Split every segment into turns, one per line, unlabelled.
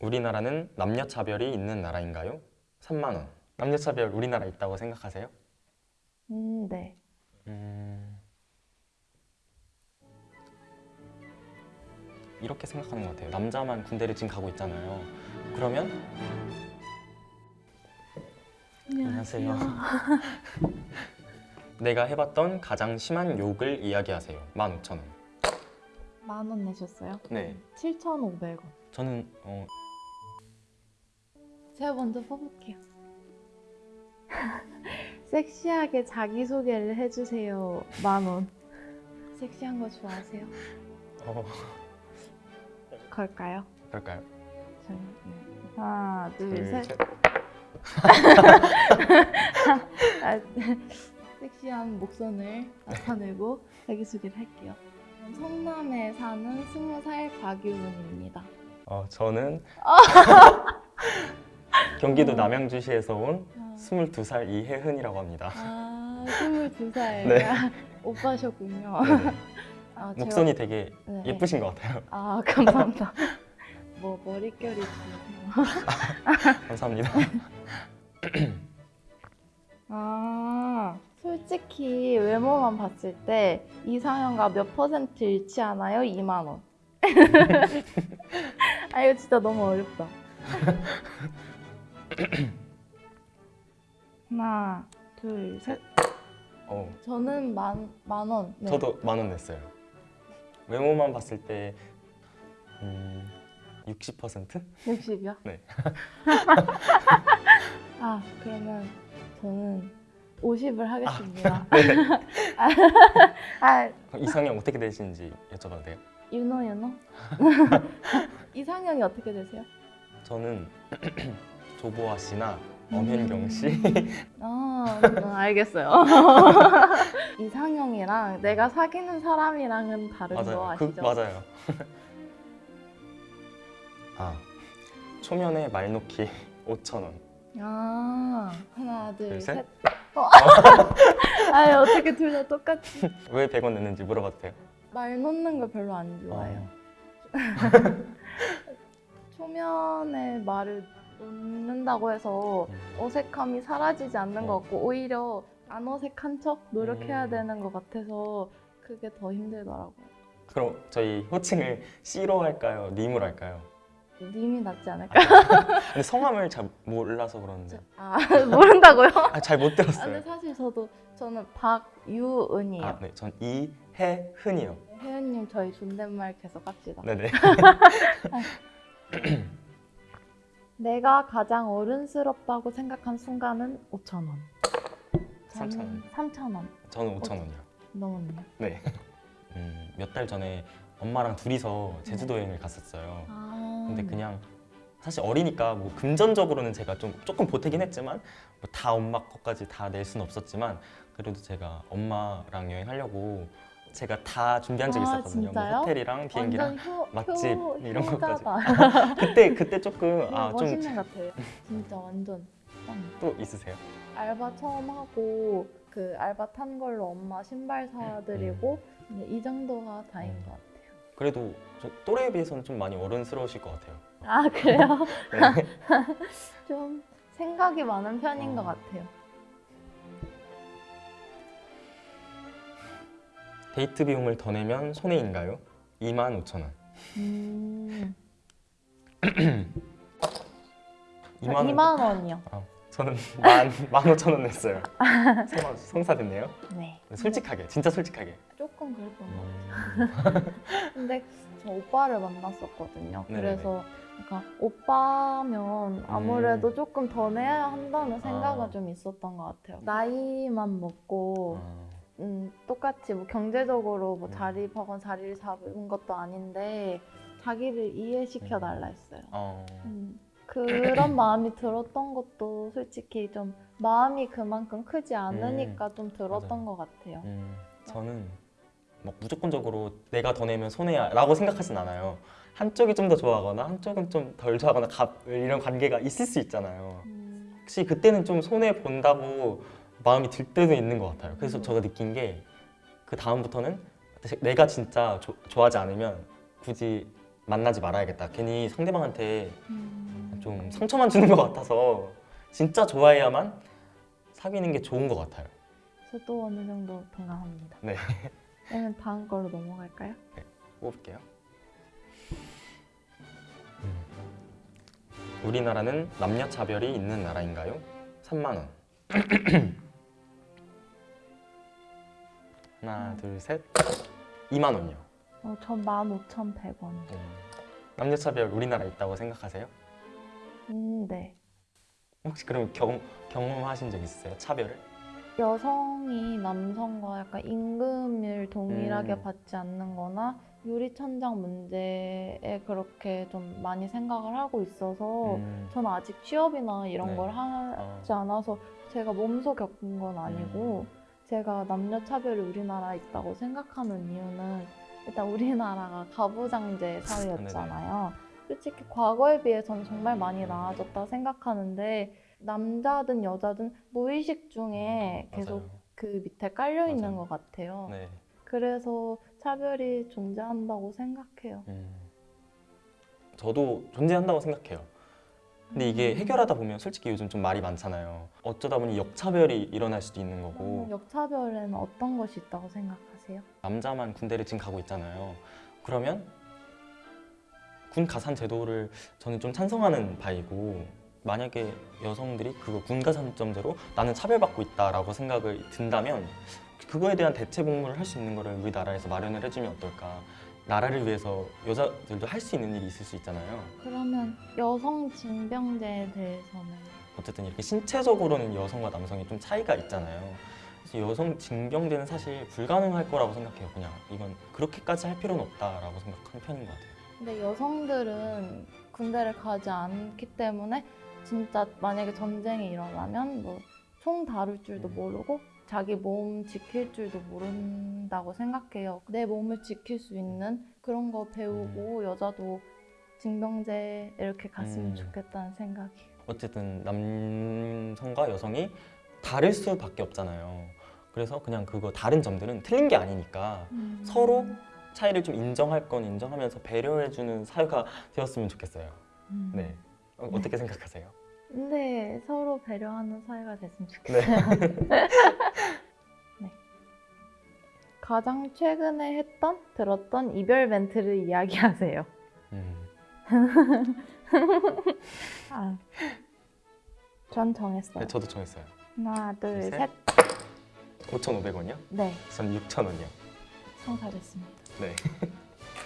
우리나라는 남녀 차별이 있는 나라인가요? 3만 원. 남녀 차별 우리나라 있다고 생각하세요?
음, 네.
음... 이렇게 생각하는 것 같아요. 남자만 군대를 지금 가고 있잖아요. 그러면 안녕하세요. 내가 해봤던 가장 심한 욕을 이야기하세요. 15,000원.
만 원 내셨어요?
네.
7,500원.
저는 어,
제가 먼저 뽑을게요. 섹시하게 자기소개를 해주세요. 만 원. 섹시한 거 좋아하세요?
어
걸까요?
그럴까요?
저희 네. 하나, 둘,
둘,
셋.
셋.
아, 섹시한 목선을 나타내고 자기소개를 할게요. 성남에 사는 20살 곽유은입니다.
어, 저는 경기도 남양주시에서 온
아,
22살 이혜은이라고 합니다.
아 22살.
네.
오빠셨군요.
네네.
아, 제가-
목선이 되게
네.
예쁘신 것 같아요.
아, 감사합니다. 뭐 머릿결이?
감사합니다.
아, 솔직히 외모만 봤을 때 이상형과 몇 퍼센트 일치하나요? 2만 원. 아, 이거 진짜 너무 어렵다. 하나, 둘, 셋.
어,
저는 만, 만 원. 네.
저도 만 원 냈어요. 외모만 봤을 때 음, 60%?
60이요?
네.
아, 그러면 저는 50을 하겠습니다.
네.
아,
이상형 어떻게 되시는지 여쭤봐도 돼요?
유노 유노? 이상형이 어떻게 되세요?
저는 조보아 씨나 엄현경 씨
아, 음, 알겠어요. 이상형이랑 내가 사귀는 사람이랑은 다른 거
맞아요.
아시죠?
그, 맞아요. 아 초면에 말 놓기 5천 원.
아, 하나, 둘,
둘,
셋.
셋.
어. 아, 어떻게 둘 다 똑같지?
왜 100원 냈는지 물어봐도 돼요?
말 놓는 거 별로 안 좋아해요. 초면에 말을 놓는다고 해서
음.
어색함이 사라지지 않는 것
어.
같고 오히려 안 어색한 척 노력해야
음.
되는 것 같아서 그게 더 힘들더라고요.
그럼 저희 호칭을 C로 할까요? 님으로 할까요?
님이 낫지 않을까?
근데 성함을 잘 몰라서 그러는데
아 모른다고요?
아, 잘못
아, 근데
들었어요.
사실 저도 저는 박유은이에요.
아, 네, 전 이혜은이요.
혜은님 저희 존댓말 계속 합시다.
네네.
내가 가장 어른스럽다고 생각한 순간은 5천 원.
3,000 원.
3천 원.
저는 5천 원이요.
넘었네요.
네. 음, 몇달 전에 엄마랑 둘이서 제주도 여행을 갔었어요.
아.
근데 그냥 사실 어리니까 뭐 금전적으로는 제가 좀 조금 보태긴 했지만 뭐 다 엄마 것까지 다 낼 수는 없었지만 그래도 제가 엄마랑 여행하려고 제가 다 준비한 적이
아,
있었거든요.
진짜요?
뭐 호텔이랑 비행기랑
효,
맛집
효,
이런 것까지. 그때 그때 조금
아,
아좀또
멋있는 것 같아요. 진짜 완전 짱.
있으세요?
알바 처음 하고 그 알바 탄 걸로 엄마 신발 사드리고
음.
이 정도가 다인 것 같아요.
그래도 저 또래에 비해서는 좀 많이 어른스러우실 것 같아요.
아 그래요?
네.
좀 생각이 많은 편인
어.
것 같아요.
데이트 비용을 더 내면 손해인가요? 2만 5천 원.
음,
2만 원.
2만 원이요.
아, 저는 만, 만 5천 원 냈어요. 성사, 성사 됐네요.
네.
솔직하게, 진짜 솔직하게.
조금 그랬던 것
음.
같아요. 근데 저 오빠를 만났었거든요.
네네네.
그래서 약간 오빠면 아무래도 조금 더 내야 한다는 생각은
아.
좀 있었던 것 같아요. 나이만 먹고
아,
음, 똑같이 뭐 경제적으로 뭐
음.
자립하건 자리를 잡은 것도 아닌데 자기를 이해시켜
음.
달라 했어요.
어,
음, 그런 마음이 들었던 것도 솔직히 좀 마음이 그만큼 크지 않으니까 좀 들었던
음. 맞아요.
것 같아요.
음, 저는 막 무조건적으로 내가 더 내면 손해야라고 생각하진 않아요. 한쪽이 좀 더 좋아하거나 한쪽은 좀 덜 좋아하거나 가, 이런 관계가 있을 수 있잖아요.
음,
혹시 그때는 좀 손해 본다고 마음이 들 때도 있는 것 같아요. 그래서
음.
제가 느낀 게 그 다음부터는 내가 진짜 조- 좋아하지 않으면 굳이 만나지 말아야겠다. 괜히 상대방한테
음.
좀 상처만 주는 것 같아서 진짜 좋아해야만 사귀는 게 좋은 것 같아요.
저도 어느 정도 동감합니다.
네.
그러면 다음 걸로 넘어갈까요?
뽑을게요. 음. 우리나라는 남녀 차별이 있는 나라인가요? 3만 원. 하나, 둘, 셋. 2만 원이요.
어, 전 15,100원.
음. 남녀 차별 우리나라에 있다고 생각하세요?
음, 네.
혹시 그럼 경, 경험하신 적 있으세요? 차별을?
여성이 남성과 약간 임금을 동일하게
음.
받지 않는 거나 유리천장 문제에 그렇게 좀 많이 생각을 하고 있어서
음.
전 아직 취업이나 이런
네.
걸 하지
어.
않아서 제가 몸소 겪은 건 아니고
음.
제가 남녀 차별이 우리나라에 있다고 생각하는 이유는 일단 우리나라가 가부장제 사회였잖아요. 솔직히 과거에 비해서는 정말 많이 나아졌다 생각하는데 남자든 여자든 무의식 중에 계속
맞아요.
그 밑에 깔려 있는
맞아요.
것 같아요.
네.
그래서 차별이 존재한다고 생각해요.
음. 저도 존재한다고 생각해요. 근데 이게 해결하다 보면 솔직히 요즘 좀 말이 많잖아요. 어쩌다 보니 역차별이 일어날 수도 있는 거고
그러면 역차별에는 어떤 것이 있다고 생각하세요?
남자만 군대를 지금 가고 있잖아요. 그러면 군 가산 제도를 저는 좀 찬성하는 바이고 만약에 여성들이 그거 군 가산점제로 나는 차별받고 있다라고 생각을 든다면 그거에 대한 대체 복무를 할 수 있는 거를 우리나라에서 마련을 해주면 어떨까? 나라를 위해서 여자들도 할 수 있는 일이 있을 수 있잖아요.
그러면 여성 징병제에 대해서는
어쨌든 이렇게 신체적으로는 여성과 남성이 좀 차이가 있잖아요. 그래서 여성 징병제는 사실 불가능할 거라고 생각해요. 그냥 이건 그렇게까지 할 필요는 없다라고 생각하는 편인 것 같아요.
근데 여성들은 군대를 가지 않기 때문에 진짜 만약에 전쟁이 일어나면 뭐 총 다룰 줄도
음.
모르고 자기 몸 지킬 줄도 모른다고 생각해요. 내 몸을 지킬 수 있는 그런 거 배우고 여자도 징병제 이렇게 갔으면
음.
좋겠다는 생각이.
어쨌든 남성과 여성이 다를 수밖에 없잖아요. 그래서 그냥 그거 다른 점들은 틀린 게 아니니까
음.
서로 차이를 좀 인정할 건 인정하면서 배려해주는 사회가 되었으면 좋겠어요.
음.
네. 어, 어떻게 생각하세요?
근데 서로 배려하는 사회가 됐으면 좋겠어요. 네. 가장 최근에 했던 들었던 이별 멘트를 이야기하세요.
음,
아, 전 정했어요.
네, 저도 정했어요.
하나, 둘,
셋.
셋.
5,500원이요?
네,
전 6,000원이요.
성사됐습니다.
네.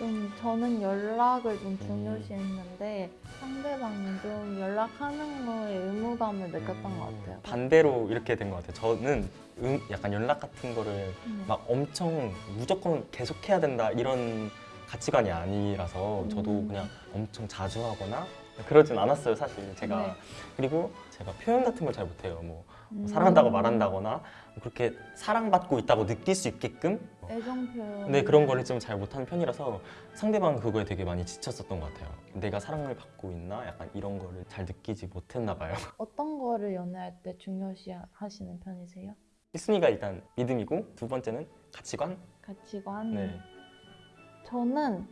좀 저는 연락을 좀 중요시했는데 상대방은 좀 연락하는 거에 의무감을 느꼈던 것 같아요.
음, 반대로 이렇게 된 것 같아요. 저는 음, 약간 연락 같은 거를
네.
막 엄청 무조건 계속해야 된다 이런 가치관이 아니라서 저도
음.
그냥 엄청 자주 하거나 그러진 않았어요 사실 제가
네.
그리고 제가 표현 같은 걸 잘 못해요 뭐
음.
사랑한다고 말한다거나 그렇게 사랑받고 있다고 느낄 수 있게끔
애정 표현.
네 그런 거를 좀 잘 못하는 편이라서 상대방 그거에 되게 많이 지쳤었던 것 같아요 내가 사랑을 받고 있나 약간 이런 거를 잘 느끼지 못했나 봐요
어떤 거를 연애할 때 중요시 하시는 편이세요?
1순위가 일단 믿음이고 두 번째는 가치관
가치관.
네.
저는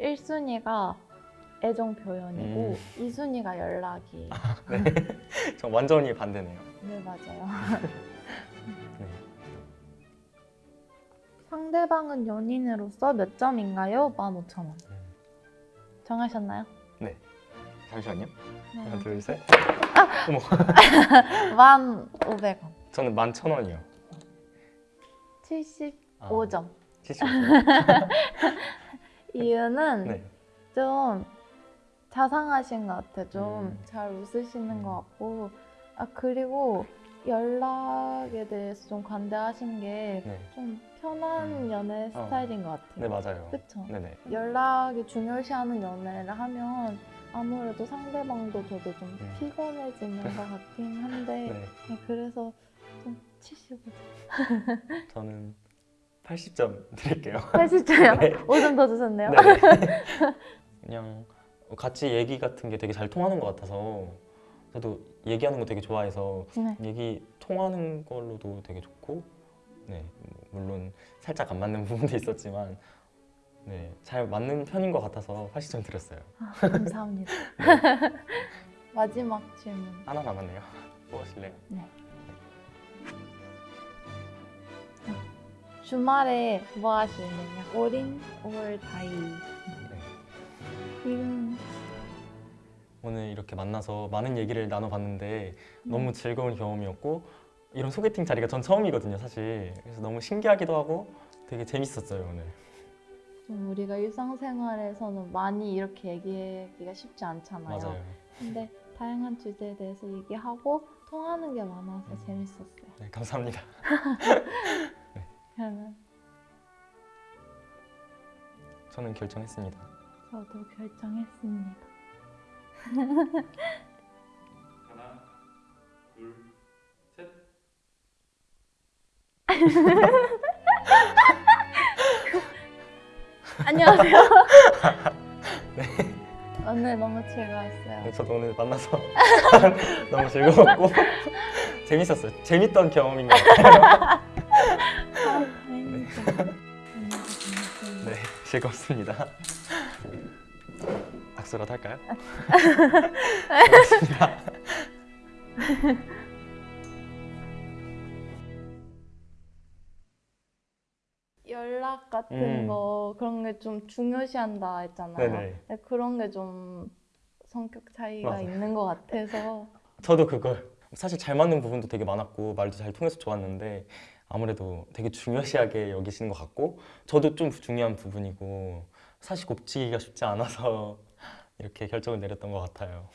1순위가 애정 표현이고
음.
2순위가 연락이.
저 완전히 반대네요
네, 맞아요. 상대방은 연인으로서 몇 점인가요? 15,000원.
음.
정하셨나요?
네. 잠시만요. 하나,
네.
둘, 셋.
1,500원.
저는 만천 원이요.
75점.
70.
이유는
네.
좀 자상하신 것 같아요. 좀
음.
잘 웃으시는
음.
것 같고. 아, 그리고 연락에 대해서 좀 관대하신 게
네.
좀 편한
음.
연애
어.
스타일인 것 같아요.
네, 맞아요.
그쵸?
네네.
연락이 중요시하는 연애를 하면 아무래도 상대방도 저도 좀
음.
피곤해지는 것 같긴 한데
네.
네, 그래서 좀 75점.
저는 80점 드릴게요.
80점이요?
네.
5점 더 주셨네요.
네. 그냥 같이 얘기 같은 게 되게 잘 통하는 것 같아서 저도 얘기하는 거 되게 좋아해서
네.
얘기 통하는 걸로도 되게 좋고 네뭐 물론 살짝 안 맞는 부분도 있었지만 네, 잘 맞는 편인 것 같아서 80점 드렸어요.
아, 감사합니다. 마지막 질문.
하나 남았네요. 뭐 하실래요?
주말에 뭐 하실래요? 어린 5월 다이.
네.
지금
오늘 이렇게 만나서 많은 얘기를 나눠봤는데 너무 즐거운 경험이었고 이런 소개팅 자리가 전 처음이거든요, 사실. 그래서 너무 신기하기도 하고 되게 재밌었어요, 오늘.
좀 우리가 일상생활에서는 많이 이렇게 얘기하기가 쉽지 않잖아요.
맞아요.
근데 다양한 주제에 대해서 얘기하고 통하는 게 많아서 재밌었어요.
네, 감사합니다.
그러면
저는 결정했습니다.
저도 결정했습니다.
하나, 둘,
안녕하세요. 오늘 너무 즐거웠어요.
네, 저도 오늘 만나서 너무 즐거웠고 재밌었어요. 재밌던 경험인 것 같아요.
재밌었어요.
네, 즐겁습니다. 악수라도 할까요? 고맙습니다.
연락 같은
음.
거 그런 게 좀 중요시한다 했잖아요.
네네.
그런 게 좀 성격 차이가
맞아요.
있는 것 같아서
저도 그걸 사실 잘 맞는 부분도 되게 많았고 말도 잘 통해서 좋았는데 아무래도 되게 중요시하게 여기시는 것 같고 저도 좀 중요한 부분이고 사실 곱치기가 쉽지 않아서 이렇게 결정을 내렸던 것 같아요.